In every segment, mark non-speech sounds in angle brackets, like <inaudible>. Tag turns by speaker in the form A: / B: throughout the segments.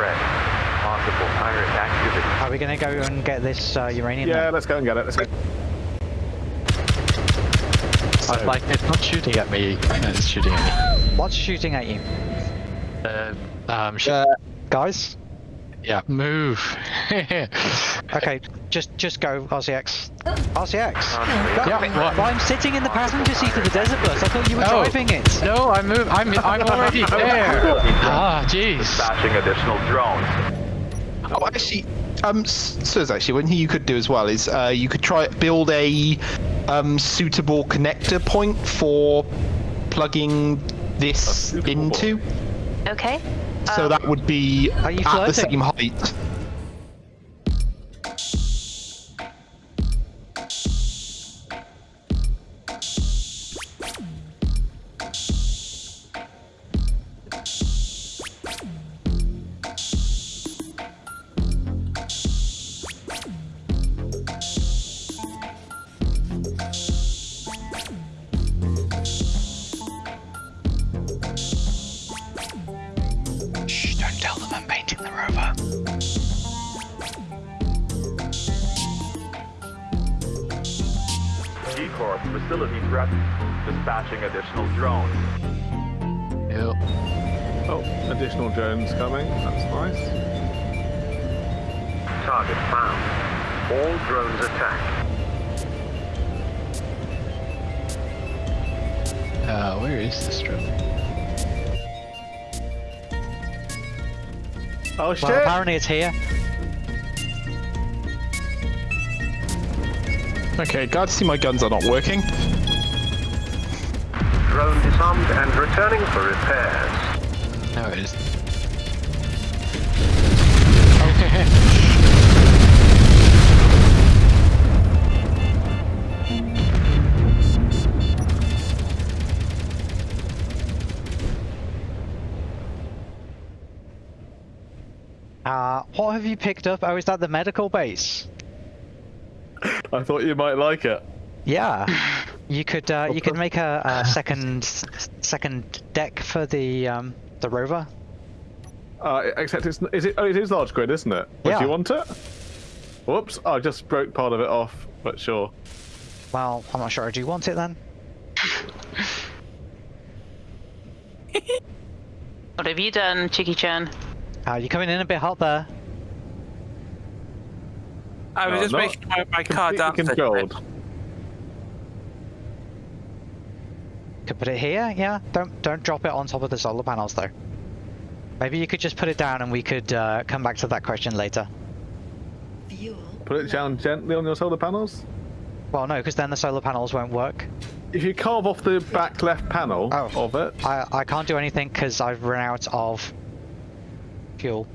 A: threat. Possible pirate activity.
B: Are we gonna go and get this uh, uranium?
C: Yeah,
B: then?
C: let's go and get it. Let's go.
D: I like it's not shooting at me, it's shooting at me. <gasps>
B: What's shooting at you,
D: Uh, um, sh-
B: guys?
D: Yeah, move. <laughs>
B: Okay, just just go, RCX. RCX.
A: Unreal.
B: Go-
D: Yeah.
B: Well, I'm sitting in the passenger seat of the Desert Bus. I thought you were
D: Oh.
B: driving it.
D: no, I move. I'm I'm <laughs> already there. Ah, jeez.
A: Dispatching additional drones.
E: Oh, actually, um, S- Suz, actually, one thing you could do as well is uh, you could try build a um, suitable connector point for plugging this into.
F: Okay.
E: So
F: Um,
E: that would be at the same height.
A: Additional drones
C: coming. That's nice.
A: Target found. All drones attack.
D: Uh, where is this drone?
C: Oh shit!
B: Well, apparently it's here.
E: Okay, glad to see my guns are not working.
A: Drone disarmed and returning for repairs.
D: No, it is. <laughs>
B: Uh, what have you picked up? Oh, is that the medical base? <laughs>
C: I thought you might like it.
B: Yeah. <laughs> You could uh, you could make a, a second second deck for the um, the rover.
C: Uh, except it's is it? Oh, it is large grid, isn't it? Would
B: Yeah.
C: you want it? Whoops! I just broke part of it off, but sure.
B: Well, I'm not sure. Do you want it then?
F: What have you done, Chicky Chan?
B: Uh, you're coming in a bit hot there.
G: I was
C: No,
G: just making my, my car
C: Completely
G: down.
C: controlled.
B: Could put it here. Yeah. Don't don't drop it on top of the solar panels though. Maybe you could just put it down and we could uh, come back to that question later. Fuel.
C: Put it down gently on your solar panels.
B: Well, no, because then the solar panels won't work.
C: If you carve off the back left panel
B: Oh.
C: of it,
B: I I can't do anything because I've run out of fuel.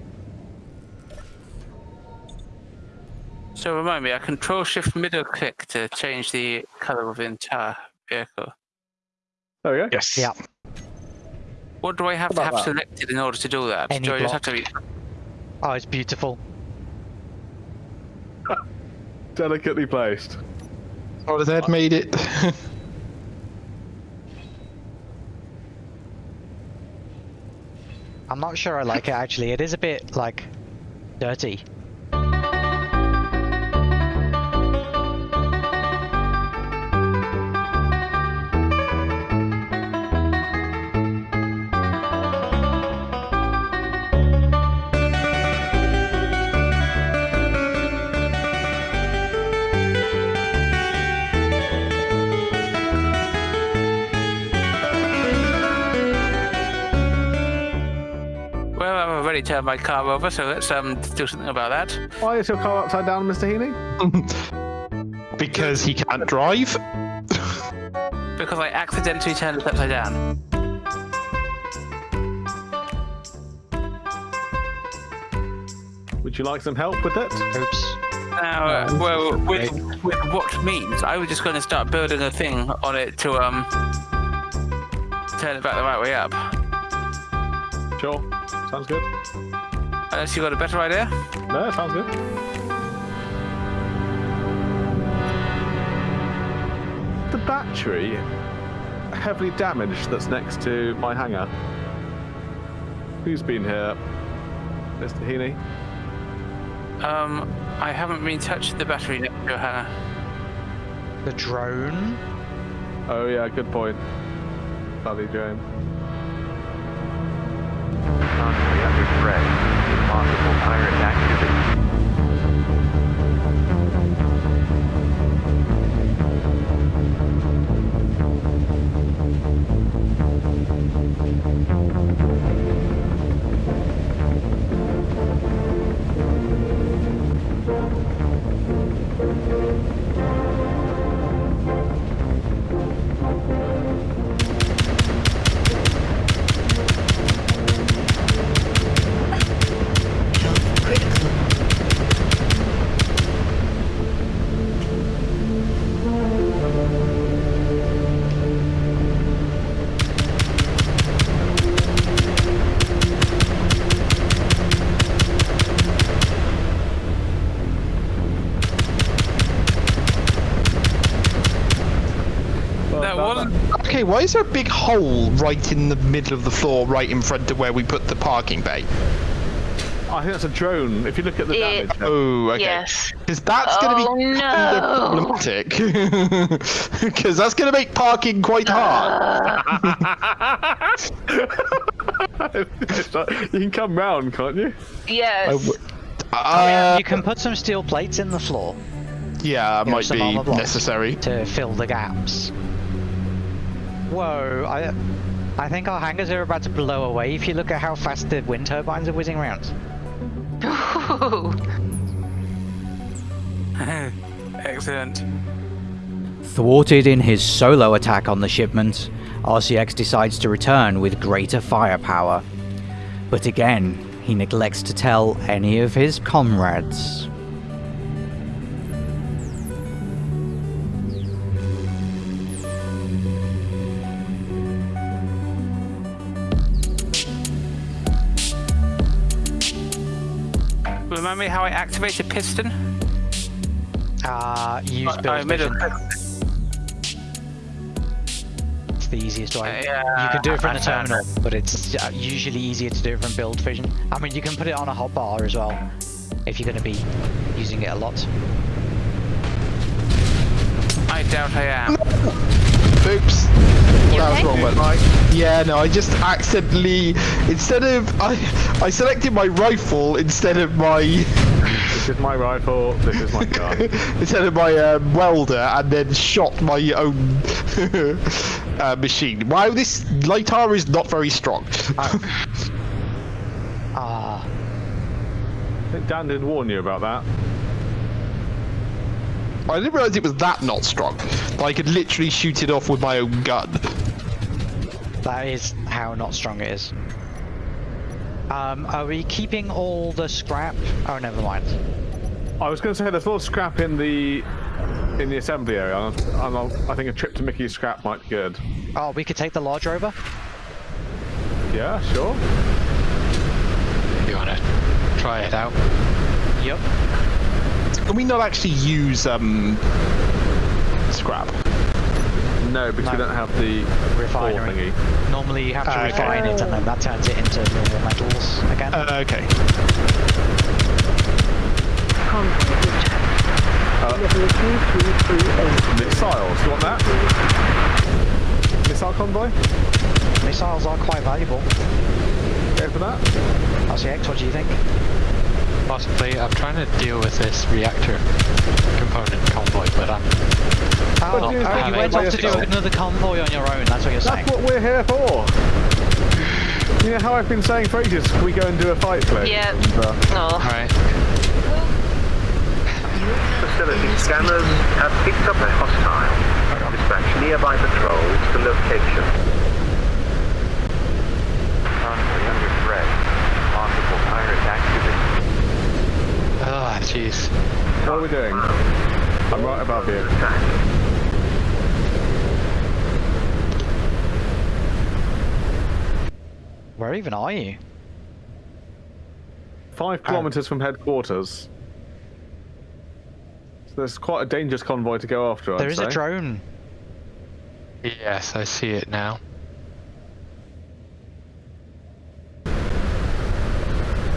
G: So remind me, I control shift middle click to change the color of the entire vehicle.
C: there we go.
E: Yes.
B: Yeah.
G: What do I have to have
C: that?
G: selected in order to do that?
B: Any
G: do I just have
B: block.
G: to?
B: Oh, it's beautiful. <laughs>
C: Delicately placed.
E: Oh, the Ed made it. <laughs>
B: I'm not sure I like it actually. It is a bit like dirty.
G: Already turned my car over, so let's um do something about that.
C: Why is your car upside down, Mr. Heaney? <laughs>
E: because he can't drive. <laughs>
G: Because I accidentally turned it upside down.
C: Would you like some help with it?
B: Oops.
G: Now, uh, well, with, with what means? I was just going to start building a thing on it to um turn it back the right way up.
C: Sure. Sounds good.
G: Unless you got a better idea.
C: No, sounds good. The battery heavily damaged that's next to my hangar. Who's been here? Mr. Heaney?
G: Um, I haven't been touched the battery next to her.
B: The drone?
C: Oh yeah, good point. Bloody drone.
A: Constantly under threat. Possible pirate activity.
E: Why is there a big hole right in the middle of the floor, right in front of where we put the parking bay?
C: I think that's a drone. If you look at the
F: It-
C: damage.
E: Oh, okay.
F: Yes.
E: Because that's going to
F: Oh,
E: be
F: no.
E: kind of problematic. <laughs> Because that's going to make parking quite hard.
C: It's <laughs> like- you can come round, can't you?
F: Yes.
E: Uh,
B: you can put some steel plates in the floor
E: yeah, it might be necessary.
B: to fill the gaps. Whoa, I, I think our hangars are about to blow away if you look at how fast the wind turbines are whizzing around. <laughs>
G: Excellent.
H: Thwarted in his solo attack on the shipment, RCX decides to return with greater firepower. But again, he neglects to tell any of his comrades.
G: I activate a piston?
B: Uh, use
G: I
B: build
G: made
B: vision. It's the easiest way.
G: Yeah,
B: you can do it from
G: I
B: the
G: found
B: terminal, but it's uh, usually easier to do it from build vision. I mean, you can put it on a hotbar as well, if you're going to be using it a lot.
G: I doubt I am.
E: Oops.
F: You
E: that was
F: okay?
E: wrong button. Yeah, no, I just accidentally instead of I I selected my rifle instead of my
C: This is my rifle. This is my <laughs> gun.
E: instead of my um, welder and then shot my own <laughs> uh, machine. Wow, this Lightar is not very strong.
B: Ah, <laughs>
C: I think Dan did warn you about that.
E: I didn't realize it was that not strong. That I could literally shoot it off with my own gun.
B: that is how not strong it is. Um, are we keeping all the scrap? Oh, never mind.
C: I was going to say there's a lot of scrap in the in the assembly area. and I'll- I think a trip to Mickey's scrap might be good.
B: Oh, we could take the large rover.
C: Yeah, sure.
D: You want to try it out.
B: Yep.
E: Can we not actually use um scrap?
C: No, because we don't have the ore
B: Refinery.
C: thingy.
B: Normally you have to
E: okay.
B: refine it and then that turns it into normal metals again.
E: Uh, okay.
C: Missiles. You want that? Missile convoy?
B: Missiles are quite valuable.
C: Go for that.
B: RCX, what do you think?
D: Possibly, I'm trying to deal with this reactor component convoy, but I'm
B: Oh,
C: do you
B: oh, you
C: they
B: went off to do
C: go?
B: another convoy on your own, that's what you're saying.
C: That's what we're here for. You know how I've been saying for ages, we go and do a fight, please?
F: Yeah.
C: Uh,
F: Oh.
D: alright.
A: Facility scanners have picked up a hostile. Dispatch nearby patrols to location. Convoy under threat. Possible pirate activity.
D: Ah, jeez.
C: what are we doing? I'm right above you.
B: Where even are you?
C: Five kilometers from headquarters. So there's quite a dangerous convoy to go after. I'd
B: There is
C: say.
B: a drone.
D: Yes, I see it now.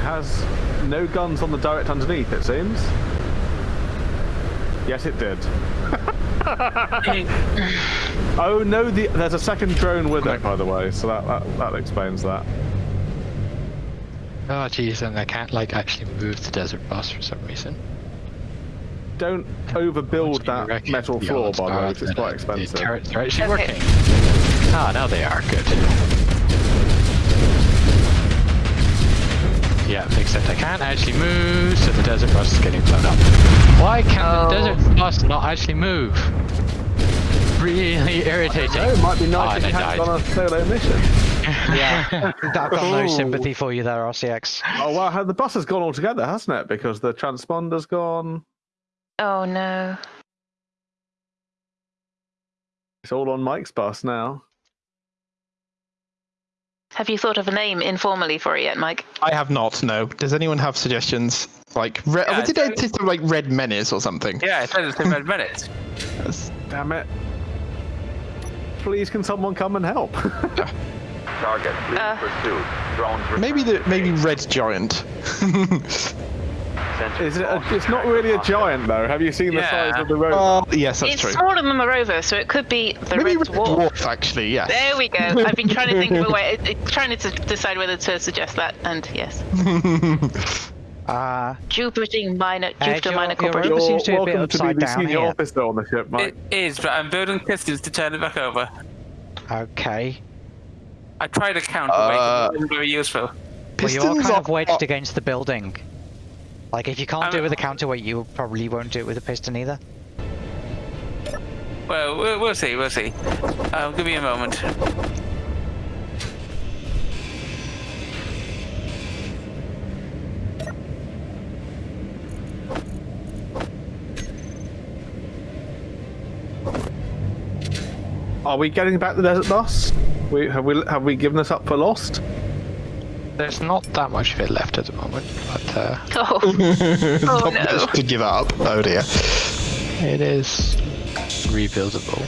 C: has no guns on the direct underneath, it seems. Yes, it did. <laughs> Oh no, the, there's a second drone with it, by the way, so that, that, that explains that.
D: Oh jeez, and I can't like actually move the desert bus for some reason.
C: Don't overbuild that metal floor, by the way,
D: start
C: 'cause it's quite expensive.
D: The turrets are actually working. Ah, now they are good. Yeah, except I can't actually move, so the desert bus is getting blown up. Why can't
F: Oh.
D: the desert bus not actually move? Really irritating.
C: Oh, it might be nice oh, if
D: they
C: you had
D: died.
C: gone on a solo mission.
B: Yeah, <laughs> I've got no sympathy for you there, RCX.
C: Oh well, the bus has gone altogether, hasn't it? Because the transponder's gone.
F: Oh no.
C: It's all on Mike's bus now.
F: Have you thought of a name informally for it yet, Mike?
E: I have not. No. Does anyone have suggestions? Like, re-
G: Yeah,
E: oh, did
G: so-
E: I taste of like red menace or something?
G: Yeah, it says it's in red <laughs> minutes.
E: Yes.
C: Damn it. Please, can someone come and help? <laughs>
A: Target, please
F: Uh.
A: pursue. Drones
E: Maybe the maybe red giant. <laughs>
A: Sensors
C: Is it? A, it's not really a giant though. Have you seen the
G: Yeah.
C: size of the road?
E: Oh, yes, that's
F: it's
E: true.
F: smaller than the rover, so it could be the
E: Maybe
F: red
E: red
F: dwarf.
E: dwarf, actually. Yes.
F: There we go. I've been trying to think of a way, uh, <laughs> uh, trying to decide whether to suggest that, and yes, <laughs>
B: Uh,
F: Jupiter Minor, Jupiter
B: your-
F: Minor
B: your
F: Corporation.
B: rover
C: You're
B: seems to be a bit
C: welcome to be
B: upside
C: the
B: down
C: senior
B: here.
C: officer on the ship, Mike.
G: It is, but I'm building pistons to turn it back over.
B: okay.
G: I tried a counterweight,
E: Uh,
G: but it wasn't very useful.
B: Well,
E: Pistons
B: you are kind
E: are
B: of wedged against the building. Like, if you can't
G: I'm-
B: do it with a counterweight, you probably won't do it with a piston either.
G: Well, we'll, we'll see, we'll see. Uh, give me a moment.
C: Are we getting back the desert bus? We have we have we given this up for lost?
D: There's not that much of it left at the moment, but uh,
F: Oh,
E: Not <laughs>
F: no.
E: to give up. Oh dear.
D: it is rebuildable.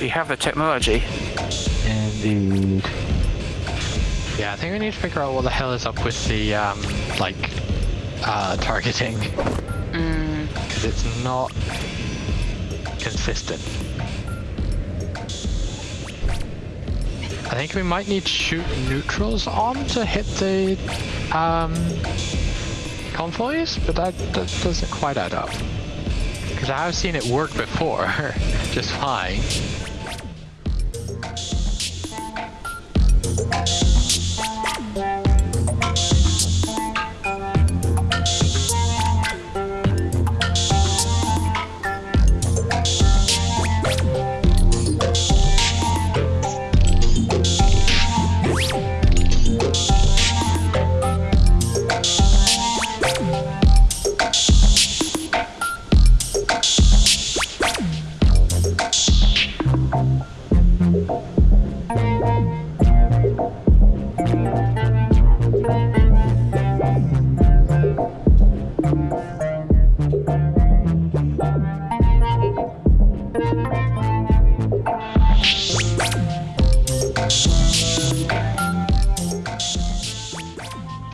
G: We have the technology.
D: Indeed. Yeah, I think we need to figure out what the hell is up with the um, like uh, targeting
F: Mm,
D: because it's not consistent. Think we might need to shoot neutrals on to hit the um, convoys, but that, that doesn't quite add up. Because I have seen it work before, <laughs> just fine.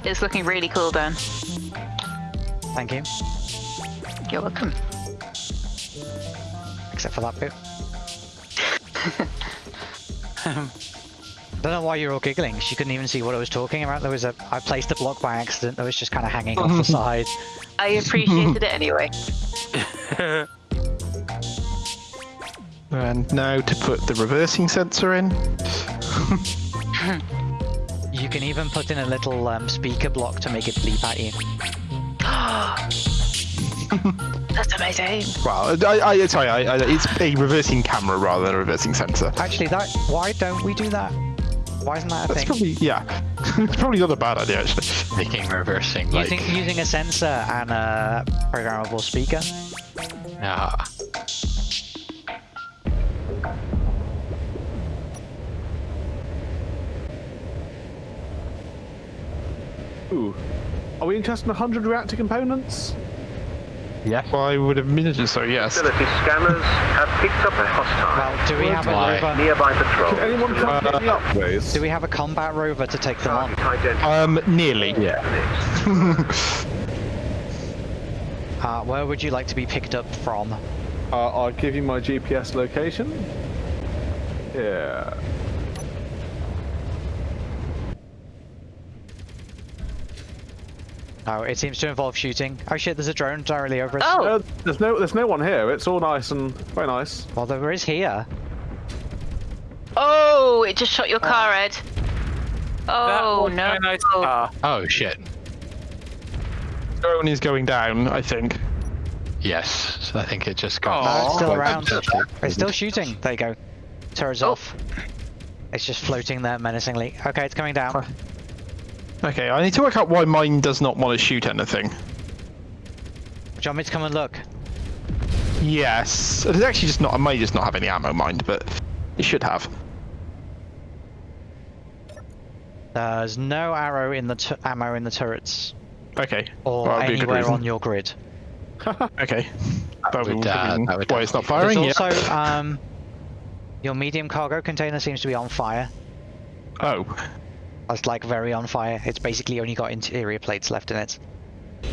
F: It's looking really cool, Dan.
B: Thank you.
F: You're welcome.
B: Except for that bit. I Don't know why you're all giggling. She couldn't even see what I was talking about. There was a I placed a block by accident that was just kind of hanging off the <laughs> side.
F: I appreciated it anyway.
E: And now to put the reversing sensor in. <laughs>
B: You can even put in a little um, speaker block to make it bleep at you. <gasps>
F: That's amazing.
E: Well, I, I, sorry, I, I, it's a reversing camera rather than a reversing sensor.
B: Actually, that why don't we do that? Why isn't that a
E: That's
B: thing?
E: probably yeah. <laughs> it's probably not a bad idea actually.
D: Making reversing like
B: Using using a sensor and a programmable speaker.
D: ah.
C: Ooh. Are we interested in 100 reactor components?
D: Yes.
E: Well, I would imagine so. Yes.
A: Facility scanners have picked up a hostile.
B: Well, do we have a rover?
A: Nearby patrol.
C: Can anyone come pick me up, please?
B: Do we have a combat rover to take them on?
E: Um, nearly.
D: Yeah. <laughs>
B: Uh, where would you like to be picked up from?
C: Uh, I'll give you my GPS location. Yeah.
B: Oh, it seems to involve shooting. Oh shit, there's a drone directly over us.
F: Oh,
C: Uh, there's no, there's no one here. It's all nice and very nice.
B: Well, there is here.
F: oh, it just shot your car, Ed. Oh
G: was
F: no.
G: very nice car.
D: Oh shit.
E: Drone is going down. I think.
D: Yes. So I think it just got.
B: No, it's still around. It's still shooting. There you go. Turret's
F: Oh.
B: off. It's just floating there menacingly. Okay, it's coming down.
E: Okay, I need to work out why mine does not want to shoot anything.
B: Do you want me to come and look?
E: Yes. It's actually just not. I may just not have any ammo, mind, but it should have.
B: There's no arrow in the t- ammo in the turrets
E: Okay.
B: or
E: Well, that'd be a good
B: anywhere
E: reason.
B: on your grid. <laughs>
E: Okay. That
D: would,
E: would,
D: uh, that would
E: why it's not
D: definitely-
E: firing.
B: There's
E: yeah.
B: also um, your medium cargo container seems to be on fire.
E: Oh.
B: It's like very on fire. It's basically only got interior plates left in it.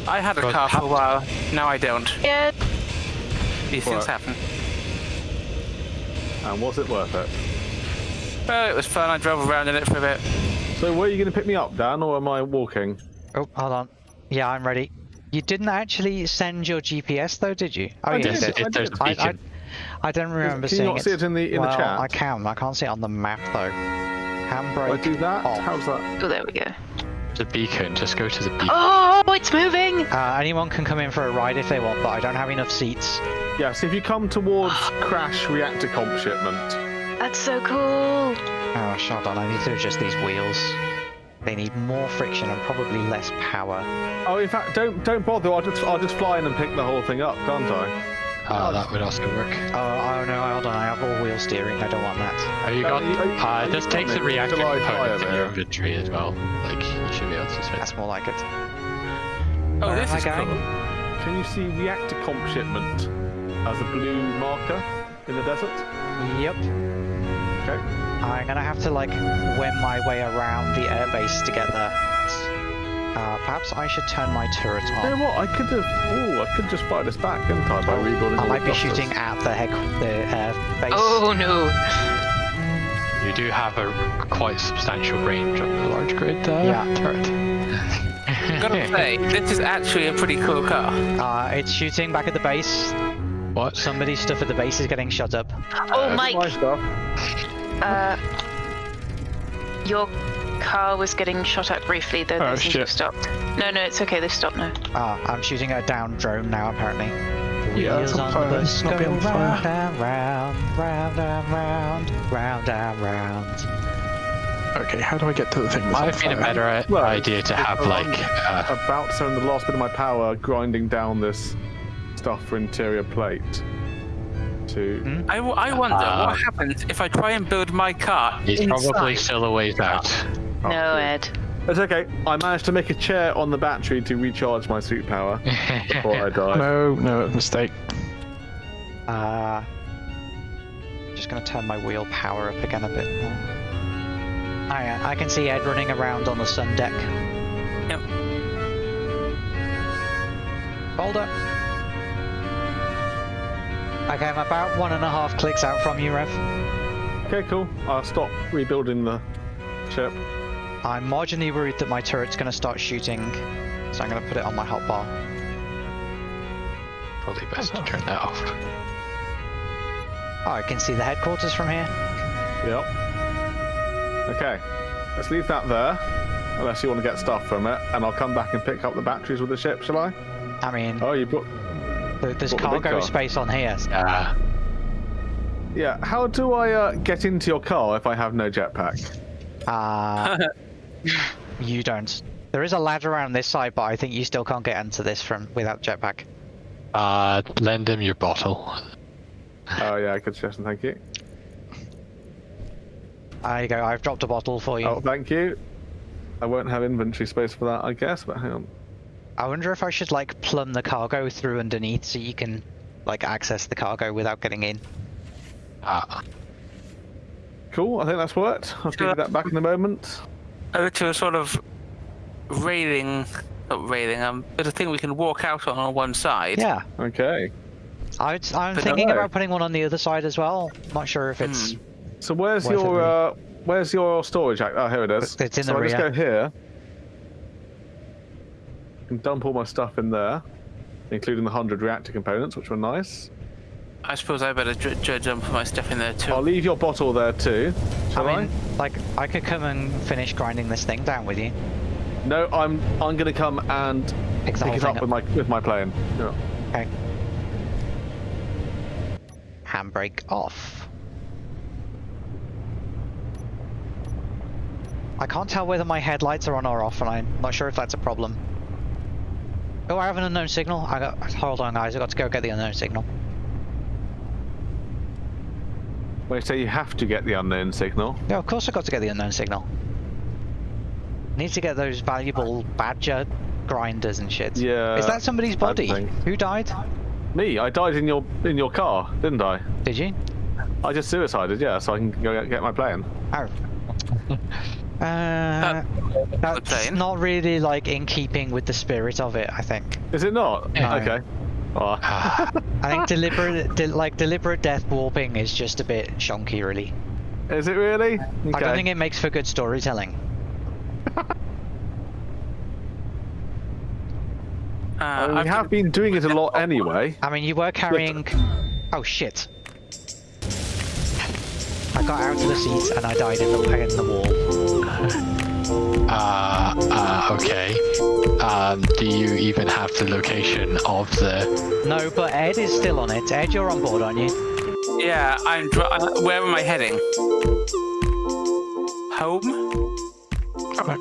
G: I had a
D: But
G: car for a while. Now I don't.
F: Yeah.
G: These things
C: What?
G: happen.
C: And was it worth it?
G: Well, it was fun. I drove around in it for a bit.
C: So, where are you going to pick me up, Dan, or am I walking?
B: Oh, hold on. Yeah, I'm ready. You didn't actually send your GPS though, did you? Oh,
C: I
B: you
C: did.
B: did.
C: I did.
D: a
B: I, I,
D: beacon.
B: I don't remember
C: Can you
B: seeing
C: not see it in the in
B: well,
C: the chat?
B: I can. I can't see it on the map though. Handbrake.
C: I do that.
B: off.
C: How's that?
F: Oh, there we go.
D: The beacon. Just go to the beacon.
F: Oh, it's moving.
B: Uh, anyone can come in for a ride if they want, but I don't have enough seats.
C: Yeah. So if you come towards crash reactor comp shipment,
F: That's so cool.
B: Oh, shut on. I need to adjust these wheels. They need more friction and probably less power.
C: oh, in fact, don't don't bother. I'll just I'll just fly in and pick the whole thing up, can't I?
D: Uh, that would also work.
B: Oh, oh no, hold on. I have all wheel steering. I don't want that.
D: Have you
C: Uh,
D: got?
C: you- are you-
D: Uh, this takes a
C: coming?
D: reactor
C: July
D: component in your inventory as well. Like you should be able to switch.
B: That's more like it.
G: Oh,
B: Where
G: this
B: am I
G: is
B: going?
G: cool.
C: Can you see reactor comp shipment as a blue marker in the desert?
B: Yep.
C: Okay.
B: I'm gonna have to like win my way around the airbase to get there. Uh, perhaps I should turn my turret
C: You know
B: on.
C: what? I could have. Oh, I could just fire this back, couldn't I, by rebuilding
B: I might be
C: clusters?
B: shooting at the head, the uh, base.
F: Oh no.
D: You do have a quite substantial range on the large grid uh,
B: Yeah. <laughs>
D: turret.
G: Gotta say, this is actually a pretty cool car.
B: Uh, it's shooting back at the base.
D: What?
B: Somebody's stuff at the base is getting shut up.
F: Oh,
C: Uh,
F: Mike.
C: My stuff.
F: Uh, your car was getting shot at briefly, though.
E: Oh,
F: they seem to have stopped. No, no, it's okay. They've stopped now.
B: Ah, I'm shooting at a down drone now, apparently.
E: Yeah, it's on
B: on
E: fire. It's not being
B: round and round, round and round, round and round.
E: Okay. How do I get to the thing? that's on
D: Might have been a better
C: Well,
D: idea to have
C: I'm
D: like. Uh,
C: About to spend the last bit of my power grinding down this stuff for interior plate. To.
B: Hmm?
G: I, w- I wonder
D: Uh,
G: what happens if I try and build my car
D: he's probably still a ways out.
C: Oh,
F: no,
C: dear.
F: Ed.
C: It's okay. I managed to make a chair on the battery to recharge my suit power before I <laughs> die.
E: No, no, mistake.
B: Uh, just gonna turn my wheel power up again a bit more. Oh yeah, I can see Ed running around on the sun deck.
G: Yep.
B: Boulder. Okay, I'm about one and a half clicks out from you, Rev.
C: Okay, cool. I'll stop rebuilding the ship.
B: I'm marginally worried that my turret's gonna start shooting, so I'm gonna put it on my hotbar.
D: Probably best to <laughs> turn that off.
B: Oh, I can see the headquarters from here.
C: Yep. Okay. Let's leave that there. Unless you want to get stuff from it, and I'll come back and pick up the batteries with the ship, shall I?
B: I mean,
C: Oh, you brought.
B: th- there's
C: what the
B: cargo
C: car?
B: space on here.
D: Uh,
C: Yeah. How do I uh, get into your car if I have no jetpack?
B: Uh, <laughs> you don't. There is a ladder around this side, but I think you still can't get into this from without jetpack.
D: uh, lend him your bottle.
C: Oh yeah, good suggestion. Thank you.
B: There you go. I've dropped a bottle for you.
C: Oh, thank you. I won't have inventory space for that, I guess. But hang on.
B: I wonder if I should like plumb the cargo through underneath so you can like access the cargo without getting in.
D: Ah,
C: Cool, I think that's worked. I'll give you that back in a moment.
G: Over to a sort of railing, not railing, um, but a thing we can walk out on on one side.
B: Yeah,
C: Okay.
B: I, I'm
G: But
B: thinking
C: no.
B: about putting one on the other side as well. Not sure if it's.
C: So where's your uh, where's your storage? Act? Oh, here it is.
B: It's in
C: so
B: the
C: I just go here. And dump all my stuff in there, including the hundred reactor components, which were nice.
G: I suppose I better j- j- jump my stuff in there too.
C: I'll leave your bottle there too. Shall
B: I mean, like I could come and finish grinding this thing down with you.
C: No, I'm I'm gonna come and
B: Pick
C: pick it
B: thing
C: up with my with my plane. Yeah.
B: Okay. Handbrake off. I can't tell whether my headlights are on or off, and I'm not sure if that's a problem. Oh, I have an unknown signal. I got. Hold on, guys. I got to go get the unknown signal.
C: Wait, so you have to get the unknown signal.
B: Yeah, of course I've got to get the unknown signal. Need to get those valuable badger grinders and shit.
C: Yeah,
B: Is that somebody's body? Who died?
C: Me, I died in your in your car, didn't I?
B: Did you?
C: I just suicided, yeah, so I can go get- get my plane.
B: Oh. <laughs> Uh, that's
G: plane.
B: not really like in keeping with the spirit of it. I think.
C: Is it not?
B: No.
C: Okay. Oh, <sighs>
B: I think deliberate, de- like deliberate death warping is just a bit shonky, really.
C: is it really?
B: I don't think it makes for good storytelling. <laughs>
G: Uh,
C: I we
G: I've
C: have been doing it a lot anyway.
B: I mean, you were carrying. Oh shit! I got out of the seat and I died in the in the wall. <laughs>
D: uh, uh, okay. Um, do you even have the location of the?
B: No, but Ed is still on it. Ed, you're on board, aren't you?
G: Yeah, I'm. Dr- uh, where am I heading? Home?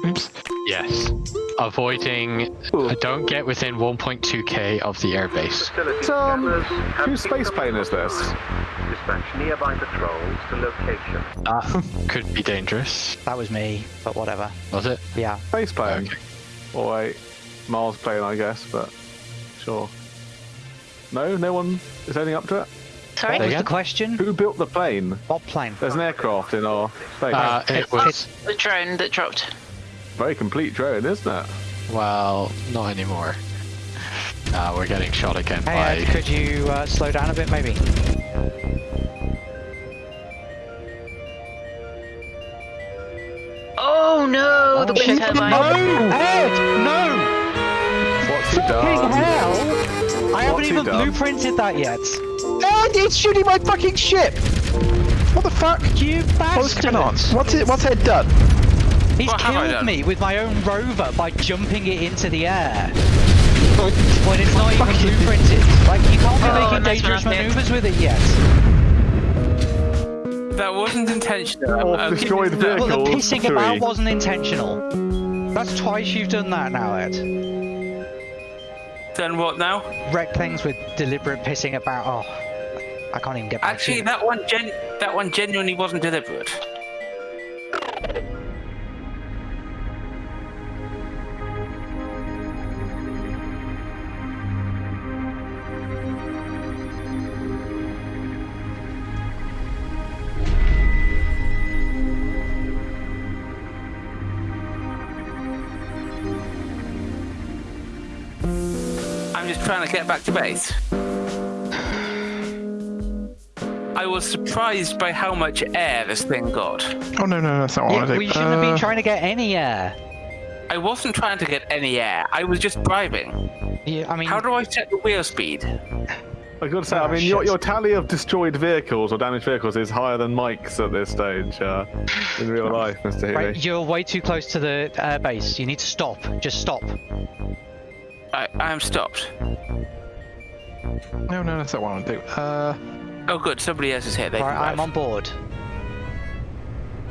D: Oops. Yes. Avoiding. Uh, don't get within 1.2k of the airbase.
A: Facility
C: Um, whose space plane is this?
A: Dispatch nearby patrols to location.
D: That <laughs> could be dangerous.
B: That was me, but whatever.
D: Was it?
B: Yeah.
C: Space plane.
D: Okay.
C: Or wait, Mars plane, I guess, but sure. No, no one is heading up to it.
F: Sorry?
B: What was the question?
C: Who built the plane?
B: What plane?
C: There's an aircraft in our space.
D: Uh, it was.
F: The drone that dropped.
C: Very complete drone, isn't it?
D: Well, not anymore. Uh, we're getting shot again
B: Hey
D: by.
B: Ed, could you uh, slow down a bit, maybe?
F: No, the wind turbine.
B: Ed, no!
C: What's he
B: Fucking
C: done?
B: hell! I haven't even blueprinted that yet.
E: And it's shooting my fucking ship! What the fuck?
B: You
E: What's
B: bastard!
E: What's it? What's Ed done?
B: He's
G: What
B: killed me with my own rover by jumping it into the air. When it's not even blueprinted. Like, you can't be
F: Oh,
B: making dangerous maneuvers with it yet.
G: That wasn't <laughs> intentional.
C: Or destroyed
G: you that.
B: Well, the
C: Vehicles,
B: pissing about wasn't intentional. That's twice you've done that now, Ed.
G: Then what now?
B: Wreck things with deliberate pissing about. Oh, I can't even get back
G: Actually,
B: to it.
G: that one gen- that one genuinely wasn't deliberate. Just trying to get back to base. I was surprised by how much air this thing got.
E: Oh no, no, that's not what
B: Yeah,
E: want to
B: well,
E: do.
B: you shouldn't have been
E: Uh,
B: trying to get any air.
G: I wasn't trying to get any air. I was just driving.
B: Yeah, I mean,
G: How do I set the wheel speed?
C: I gotta say,
B: Oh,
C: I mean, your,
B: shit.
C: your tally of destroyed vehicles or damaged vehicles is higher than Mike's at this stage uh, in real life, Mr. Healy.
B: right, you're way too close to the uh, base. You need to stop. Just stop.
G: I, I am stopped.
E: no, no, that's not what I want to do. Uh,
G: Oh, good. Somebody else is here. They
B: Right, I'm on board.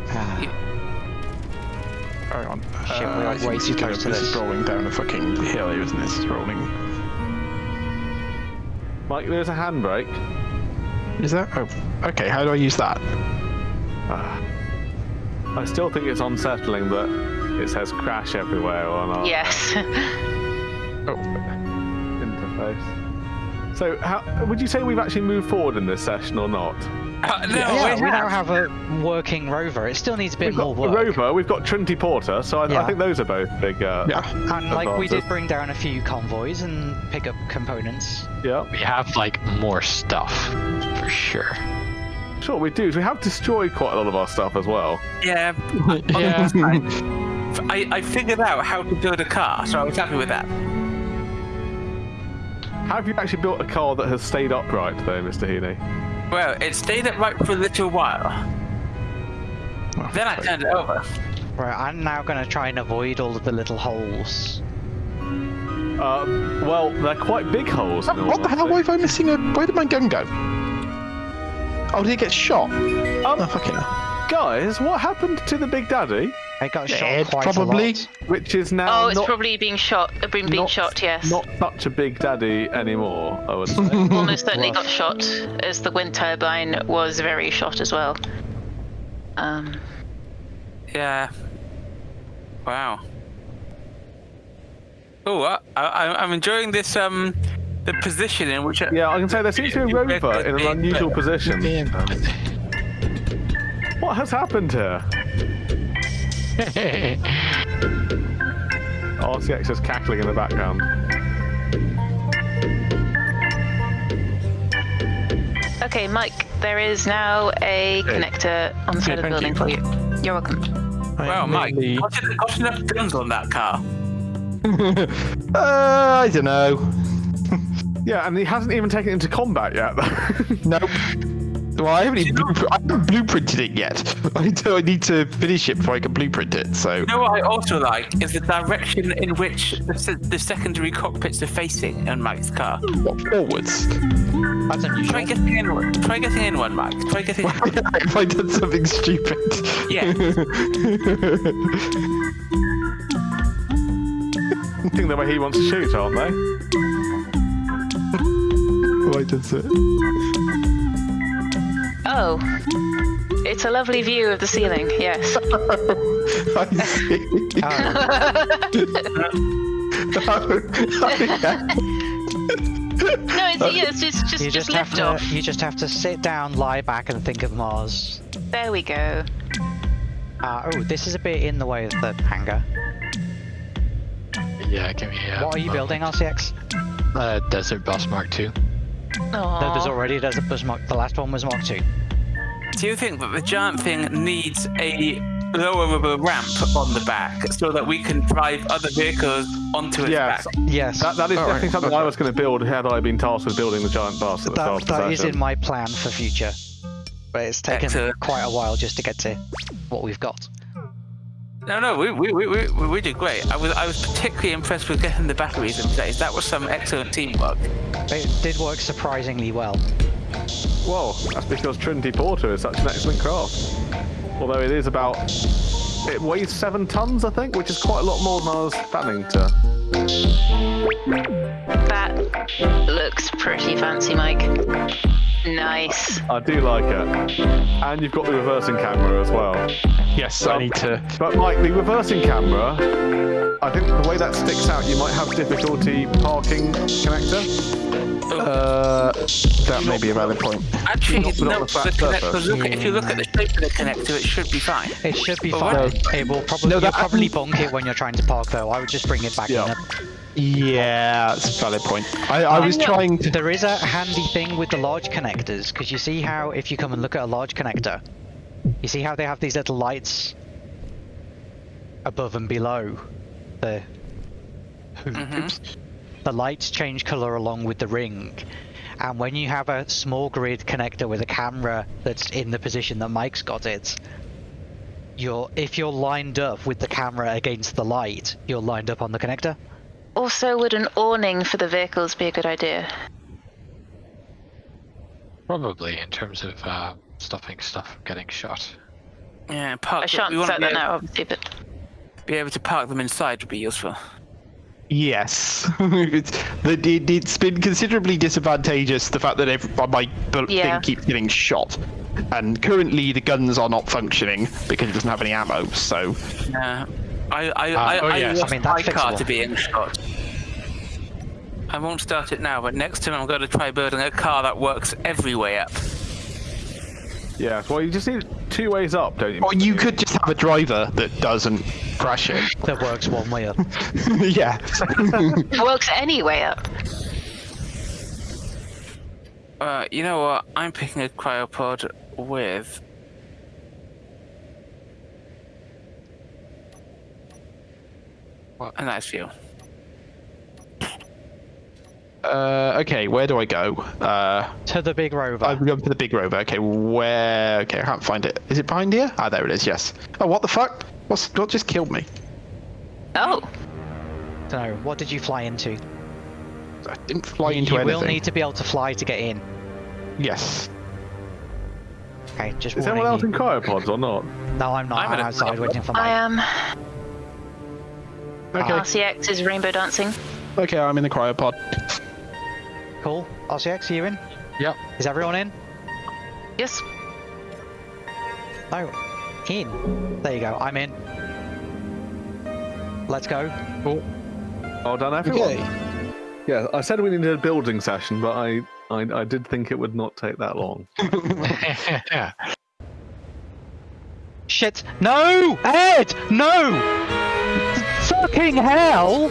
B: Ah,
E: hang on.
B: Shit, we
E: uh,
B: are
E: this
B: way too
E: gonna-
B: close to
E: this. is
B: this.
E: rolling down a fucking hill here, isn't it? This is rolling.
C: Mike, there's a handbrake.
E: Is that? Oh, okay. How do I use that?
C: Ah. I still think it's unsettling that it says crash everywhere or our.
F: Yes. <laughs>
C: interface. So, how would you say we've actually moved forward in this session or not?
G: Uh, no,
B: yeah,
G: we
B: we now
G: have.
B: have a working rover. It still needs a bit
C: We've
B: more
C: got
B: work.
C: Rover, we've got Trinity Porter, so I, I think those are both big. Uh,
E: Yeah.
B: And like we did bring down a few convoys and pick up components.
C: yeah.
D: We have like more stuff for sure.
C: Sure, we do. We have destroyed quite a lot of our stuff as well.
G: Yeah. <laughs>
D: Yeah.
G: I, I figured out how to build a car, so I was happy with that.
C: Have you actually built a car that has stayed upright, though, Mr. Heaney?
G: Well, it stayed upright for a little while. Then I turned it over.
B: Right, I'm now going to try and avoid all of the little holes.
C: Uh, well, they're quite big holes. in
E: What the hell? Why
C: honesty.
E: am I missing a? Where did my gun go? Oh, did it get shot?
C: Um,
E: Oh, fucking hell.
C: guys, what happened to the Big Daddy?
B: It got
E: Dead,
B: shot quite
E: probably.
B: a lot.
C: Which is now
F: Oh, it's
C: not,
F: probably being shot. uh, Being, being
C: not-
F: shot. Yes.
C: not such a Big Daddy anymore, I would <laughs> say.
F: Almost certainly got shot, as the wind turbine was very shot as well. Um,
G: Yeah. Wow. Oh, I, I, I'm enjoying this. Um, the position in which.
C: yeah, I can say there seems to be a rover in an unusual position. What has happened here? <laughs> RCX is cackling in the background.
F: okay, Mike, there is now a connector on the side of the
E: thank
F: building for you. You're welcome.
G: Wow, Mike, got, en- got enough guns on that car. <laughs>
E: Uh, I don't know. <laughs>
C: Yeah, and he hasn't even taken it into combat yet. Though.
E: Nope. Well, I haven't even bluepr- I haven't blueprinted it yet. <laughs> I, do, I need to finish it before I can blueprint it. So
G: You know what I also like is the direction in which the, the secondary cockpits are facing in Mike's car.
E: what, forwards.
B: That's
G: Try getting in one. Try getting in one, Mike. Try getting <laughs> in one.
E: Have I done something stupid?
G: Yeah.
C: I <laughs> think the way he wants to shoot, aren't they?
E: Why does it?
F: Oh, it's a lovely view of the ceiling. Yes. <laughs>
E: I see.
F: No, it's, yeah, it's just just,
B: You
F: just,
B: just have
F: lift
B: to
F: off.
B: you just have to sit down, lie back, and think of Mars.
F: There we go.
B: Uh, oh, this is a bit in the way of the hangar.
D: yeah, give me a.
B: What are you building, RCX?
D: Uh, Desert Bus Mark II.
B: No, there's already there's a bus mark. The last one was Mark Two.
G: Do you think that the giant thing needs a lowerable ramp on the back so that we can drive other vehicles onto its
C: Yes.
G: back?
B: Yes,
C: That, that is
E: All
C: definitely
E: right,
C: something I was going to build had I been tasked with building the giant bus at the start
B: that,
C: the
B: that is in my plan for future. But it's taken
G: Excellent.
B: quite a while just to get to what we've got.
G: No, no, we, we, we, we, we did great. I was I was particularly impressed with getting the batteries in place. That was some excellent teamwork.
B: It did work surprisingly well.
C: Well, that's because Trinity Porter is such an excellent craft. Although it is about. It weighs seven tons, I think, which is quite a lot more than I was planning to.
F: That looks pretty fancy, Mike. Nice.
C: I do like it. And you've got the reversing camera as well.
E: yes, I need to.
C: But Mike, the reversing camera, I think the way that sticks out, you might have difficulty parking connector.
E: Uh, that may be a valid point.
G: Actually,
C: Not put it on
G: no,
C: the
G: the connector,
C: surface.
G: look, if you look at the shape of the connector, it should be fine.
B: It should be
G: But
B: fine.
G: what-
B: It will probably
E: No,
B: you'll
E: that-
B: probably bonk it when you're trying to park though. I would just bring it back
C: Yeah.
B: in.
E: Yeah, that's a valid point. I, I was trying to.
B: There is a handy thing with the large connectors because you see how if you come and look at a large connector, you see how they have these little lights above and below the hoops. The lights change color along with the ring. And when you have a small grid connector with a camera that's in the position that Mike's got it, you're if you're lined up with the camera against the light, you're lined up on the connector.
F: Also, would an awning for the vehicles be a good idea?
D: Probably in terms of uh, stopping stuff from getting shot.
G: Yeah, park.
F: I shan't
G: we want
F: say
G: to be,
F: that
G: able-
F: now, obviously, but
G: be able to park them inside would be useful.
E: Yes, it's, <laughs> the, it, it's been considerably disadvantageous the fact that every, my bu-
F: Yeah.
E: thing keeps getting shot, and currently the guns are not functioning because it doesn't have any ammo. So
G: Yeah. I I
D: Ah,
G: I,
D: oh
G: I
D: yes, I
G: want
B: mean,
G: my
B: that's
G: car to be in shot. I won't start it now, but next time I'm going to try building a car that works every way up.
C: Yeah, well, you just need two ways up, don't you?
E: Or you could just have a driver that doesn't crash it. <laughs>
B: That works one way up. <laughs>
E: yeah. <laughs>
F: It works any way up.
G: Uh, you know what? I'm picking a cryopod with. A nice view.
E: Uh, okay, where do I go? Uh,
B: To the big rover.
E: I'm going to the big rover. Okay, where? Okay, I can't find it. Is it behind here? Ah, there it is. Yes. Oh, what the fuck? What's what just killed me?
F: Oh,
B: So, what did you fly into?
E: I didn't fly into
B: you
E: anything.
B: will need to be able to fly to get in.
E: Yes.
B: Okay, just
C: Is anyone else
B: you.
C: in cryopods or not?
B: No, I'm not.
G: I'm
B: I'm,
G: in a-
B: outside waiting for
F: I
B: my.
F: am.
E: Okay.
F: RCX is rainbow dancing.
E: Okay, I'm in the cryopod.
B: Cool. RCX, are you in?
D: Yep.
B: Is everyone in?
F: Yes.
B: Oh, In. There you go. I'm in. Let's go.
D: Cool.
C: Oh, done everyone. Yeah, I said we needed a building session, but I, I, I did think it would not take that long.
D: yeah. <laughs>
B: Shit. No! Ed! No! Fucking hell!